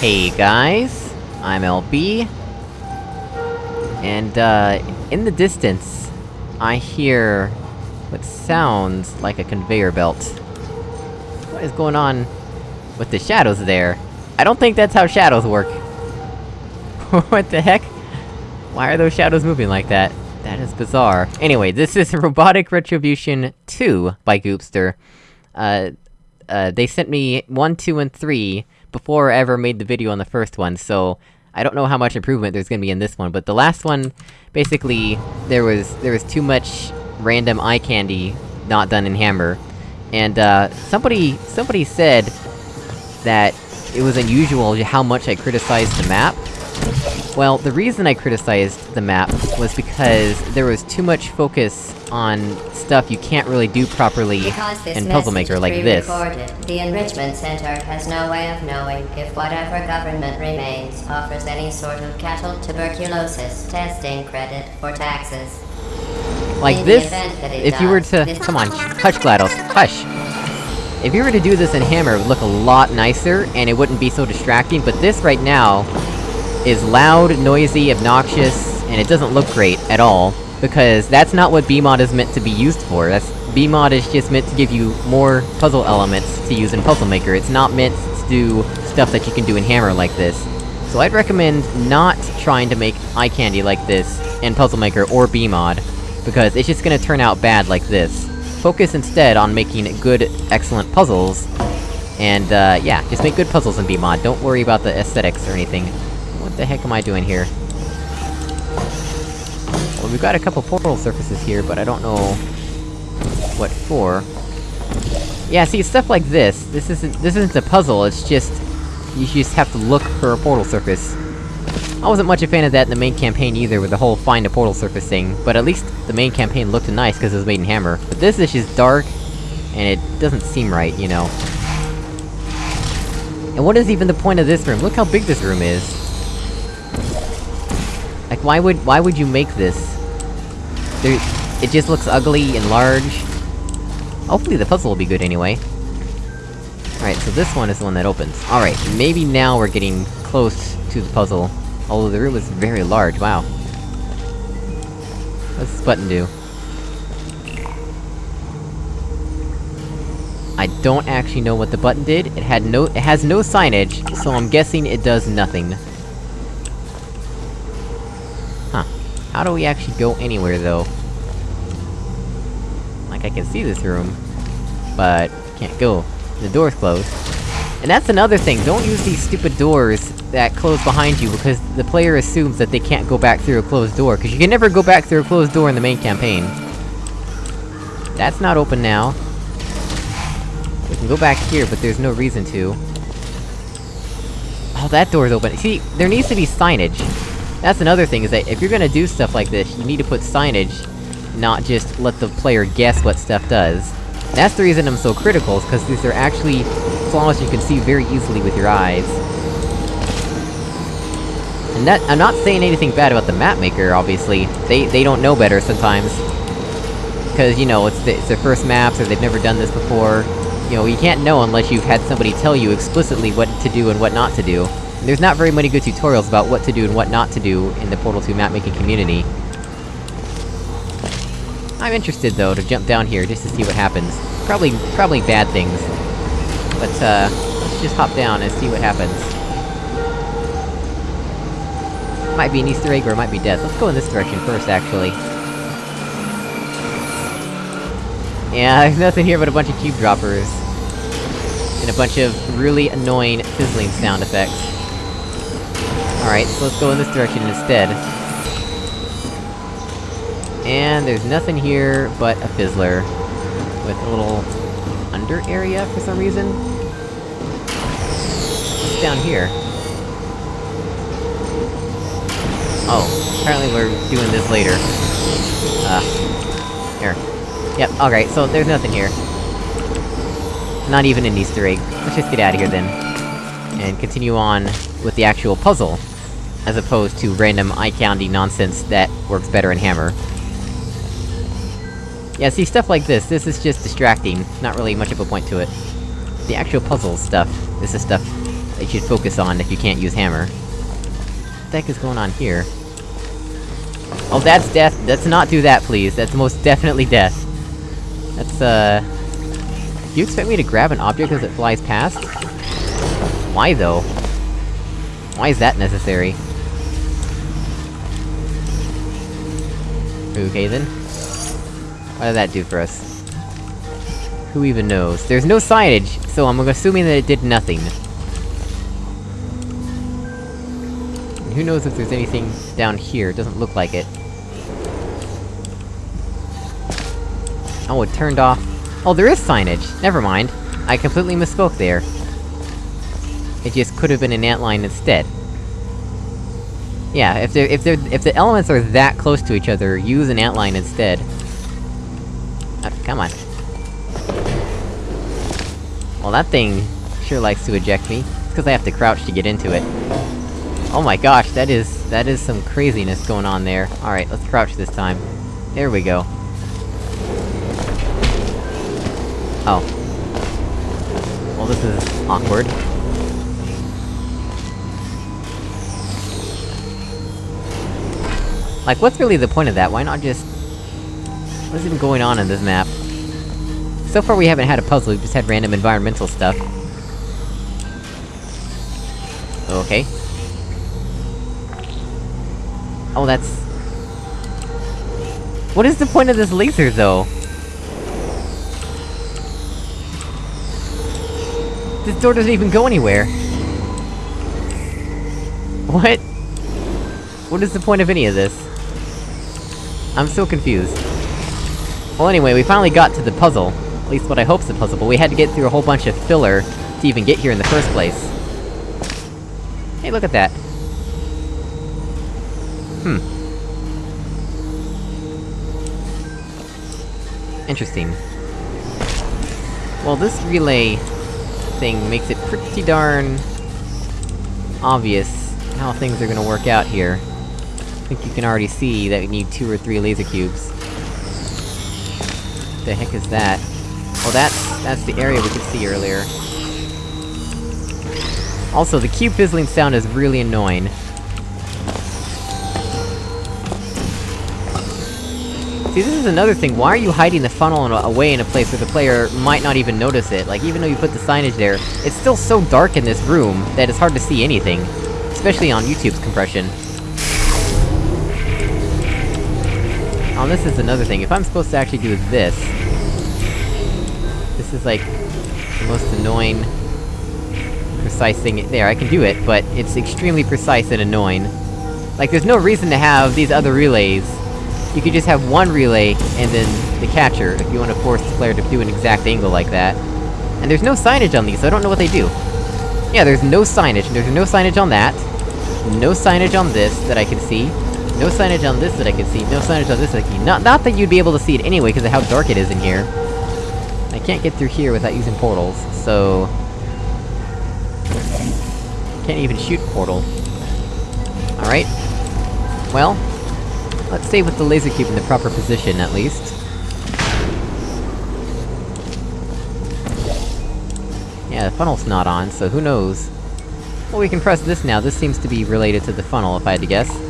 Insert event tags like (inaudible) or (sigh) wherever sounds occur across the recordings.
Hey guys, I'm LB. And, uh, in the distance, I hear what sounds like a conveyor belt. What is going on with the shadows there? I don't think that's how shadows work. (laughs) what the heck? Why are those shadows moving like that? That is bizarre. Anyway, this is (laughs) Robotic Retribution 2 by Goopster. Uh, uh, they sent me 1, 2, and 3 before I ever made the video on the first one, so... I don't know how much improvement there's gonna be in this one, but the last one, basically, there was- there was too much random eye candy not done in Hammer. And, uh, somebody- somebody said that it was unusual how much I criticized the map. Well, the reason I criticized the map was because there was too much focus on stuff you can't really do properly in Puzzle Maker like this. the Enrichment Center has no way of knowing if whatever government remains offers any sort of cattle tuberculosis testing credit for taxes. Like In this, event that it if you were to- come on, (laughs) hush GLaDOS, hush! If you were to do this in Hammer, it would look a lot nicer, and it wouldn't be so distracting, but this right now... is loud, noisy, obnoxious, and it doesn't look great at all. Because that's not what BEEMod is meant to be used for, that's- BEEMod is just meant to give you more puzzle elements to use in Puzzle Maker, it's not meant to do stuff that you can do in Hammer like this. So I'd recommend not trying to make eye candy like this in Puzzle Maker or BEEMod, because it's just gonna turn out bad like this. Focus instead on making good, excellent puzzles, and, uh, yeah, just make good puzzles in BEEMod, don't worry about the aesthetics or anything. The heck am I doing here? Well, we've got a couple portal surfaces here, but I don't know... what for. Yeah, see, stuff like this, this isn't- this isn't a puzzle, it's just... You just have to look for a portal surface. I wasn't much a fan of that in the main campaign either, with the whole find a portal surface thing, but at least the main campaign looked nice because it was made in Hammer. But this is just dark, and it doesn't seem right, you know. And what is even the point of this room? Look how big this room is! Like, why would- why would you make this? There- it just looks ugly and large. Hopefully the puzzle will be good anyway. Alright, so this one is the one that opens. Alright, maybe now we're getting close to the puzzle. Although the room is very large, wow. What's this button do? I don't actually know what the button did, it had no- it has no signage, so I'm guessing it does nothing. How do we actually go anywhere, though? Like, I can see this room, but can't go. The door's closed. And that's another thing, don't use these stupid doors that close behind you, because the player assumes that they can't go back through a closed door, because you can never go back through a closed door in the main campaign. That's not open now. We can go back here, but there's no reason to. Oh, that door's open. See, there needs to be signage. That's another thing, is that if you're gonna do stuff like this, you need to put signage, not just let the player guess what stuff does. That's the reason I'm so critical, is cause these are actually flaws you can see very easily with your eyes. And that- I'm not saying anything bad about the map maker, obviously. They- they don't know better sometimes. Cause, you know, it's, the, it's their first maps, or they've never done this before. You know, you can't know unless you've had somebody tell you explicitly what to do and what not to do. There's not very many good tutorials about what to do and what not to do in the Portal 2 map-making community. I'm interested, though, to jump down here just to see what happens. Probably- probably bad things. But, uh, let's just hop down and see what happens. Might be an easter egg or it might be death. Let's go in this direction first, actually. Yeah, (laughs) there's nothing here but a bunch of cube droppers. And a bunch of really annoying fizzling sound effects. Alright, so let's go in this direction instead. And there's nothing here but a fizzler. With a little... under area for some reason? What's down here? Oh, apparently we're doing this later. Uh... Here. Yep, alright, so there's nothing here. Not even an easter egg. Let's just get out of here then. And continue on with the actual puzzle, as opposed to random eye-candy nonsense that works better in Hammer. Yeah, see, stuff like this, this is just distracting, not really much of a point to it. The actual puzzle stuff, this is stuff that you should focus on if you can't use hammer. What the heck is going on here? Oh, that's death! Let's not do that, please. That's most definitely death. That's, uh... Do you expect me to grab an object as it flies past? Why, though? Why is that necessary? Okay, then. What did that do for us? Who even knows? There's no signage, so I'm assuming that it did nothing. And who knows if there's anything down here, it doesn't look like it. Oh, it turned off... Oh, there is signage! Never mind. I completely misspoke there. It just could have been an antline instead. Yeah, if they're- if they're- if the elements are that close to each other, use an antline instead. Uh, come on. Well, that thing sure likes to eject me. It's cause I have to crouch to get into it. Oh my gosh, that is- that is some craziness going on there. Alright, let's crouch this time. There we go. Oh. Well, this is... awkward. Like, what's really the point of that? Why not just... What's even going on in this map? So far we haven't had a puzzle, we've just had random environmental stuff. Okay. Oh, that's... What is the point of this laser, though? This door doesn't even go anywhere! What? What is the point of any of this? I'm so confused. Well anyway, we finally got to the puzzle. At least what I hope's the puzzle, but we had to get through a whole bunch of filler to even get here in the first place. Hey, look at that. Hmm. Interesting. Well, this relay... thing makes it pretty darn... obvious how things are gonna work out here. I think you can already see that we need two or three laser cubes. The heck is that? Oh, that's- that's the area we could see earlier. Also, the cube fizzling sound is really annoying. See, this is another thing, why are you hiding the funnel in a- away in a place where the player might not even notice it? Like, even though you put the signage there, it's still so dark in this room that it's hard to see anything. Especially on YouTube's compression. Oh, this is another thing, if I'm supposed to actually do this... This is like... the most annoying... precise thing- there, I can do it, but it's extremely precise and annoying. Like, there's no reason to have these other relays. You could just have one relay, and then the catcher, if you want to force the player to do an exact angle like that. And there's no signage on these, so I don't know what they do. Yeah, there's no signage, there's no signage on that. No signage on this, that I can see. No signage on this that I can see, no signage on this that I can see. Not- not that you'd be able to see it anyway, because of how dark it is in here. I can't get through here without using portals, so... Can't even shoot portal. Alright. Well... Let's stay with the laser cube in the proper position, at least. Yeah, the funnel's not on, so who knows? Well, we can press this now, this seems to be related to the funnel, if I had to guess.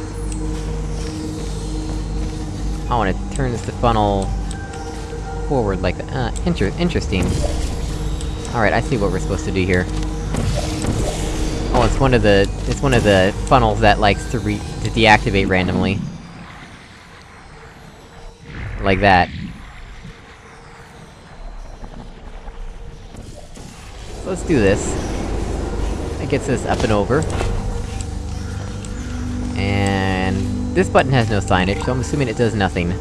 I wanna turn this funnel... forward like that. Uh, inter interesting. Alright, I see what we're supposed to do here. Oh, it's one of the- it's one of the funnels that likes to re- to deactivate randomly. Like that. So let's do this. That gets us up and over. And... This button has no signage, so I'm assuming it does nothing.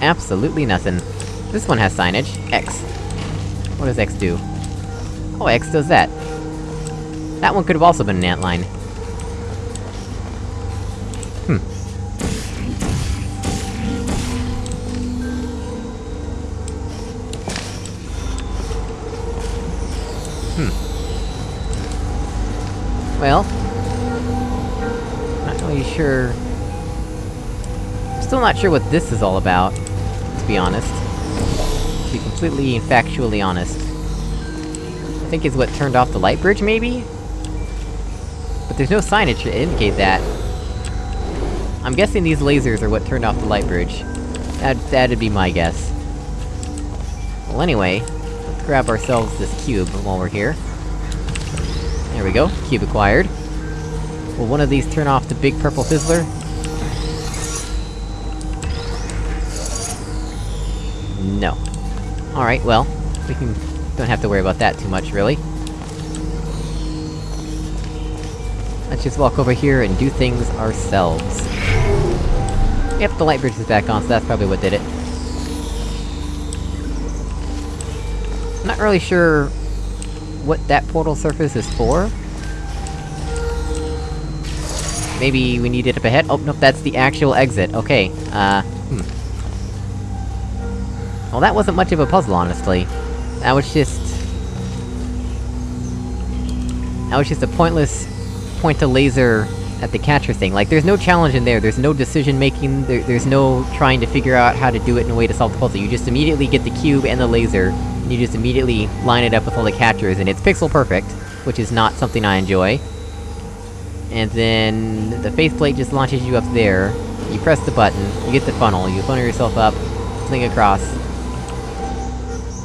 Absolutely nothing. This one has signage. X. What does X do? Oh, X does that. That one could've also been an antline. Hmm. Hmm. Well... Sure... Still not sure what this is all about, to be honest. To be completely and factually honest. I think is what turned off the light bridge, maybe? But there's no signage to indicate that. I'm guessing these lasers are what turned off the light bridge. That- that'd be my guess. Well anyway, let's grab ourselves this cube while we're here. There we go, cube acquired. Will one of these turn off the big purple fizzler? No. Alright, well, we can... don't have to worry about that too much, really. Let's just walk over here and do things ourselves. Yep, the light bridge is back on, so that's probably what did it. I'm not really sure... what that portal surface is for. Maybe we need it up ahead? Oh, nope, that's the actual exit, okay. Uh, hmm. Well, that wasn't much of a puzzle, honestly. That was just... That was just a pointless... point a laser at the catcher thing. Like, there's no challenge in there, there's no decision-making, there, there's no trying to figure out how to do it in a way to solve the puzzle. You just immediately get the cube and the laser, and you just immediately line it up with all the catchers, and it's pixel perfect, which is not something I enjoy. And then... the faith plate just launches you up there, you press the button, you get the funnel, you funnel yourself up, fling across.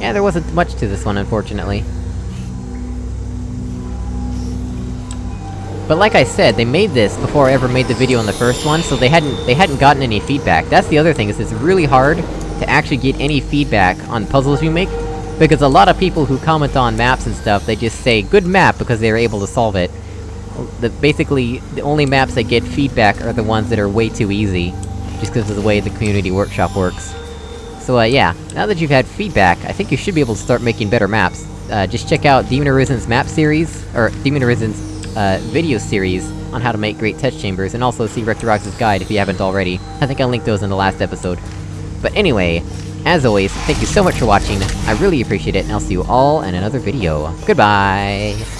Yeah, there wasn't much to this one, unfortunately. But like I said, they made this before I ever made the video on the first one, so they hadn't- they hadn't gotten any feedback. That's the other thing, is it's really hard to actually get any feedback on puzzles you make, because a lot of people who comment on maps and stuff, they just say, good map, because they were able to solve it. The- basically, the only maps that get feedback are the ones that are way too easy, just because of the way the community workshop works. So uh, yeah, now that you've had feedback, I think you should be able to start making better maps. Uh, just check out Demon Arisen's map series, or Demon Arisen's, uh, video series on how to make great test chambers, and also see Rectorox's guide if you haven't already. I think I linked those in the last episode. But anyway, as always, thank you so much for watching, I really appreciate it, and I'll see you all in another video. Goodbye!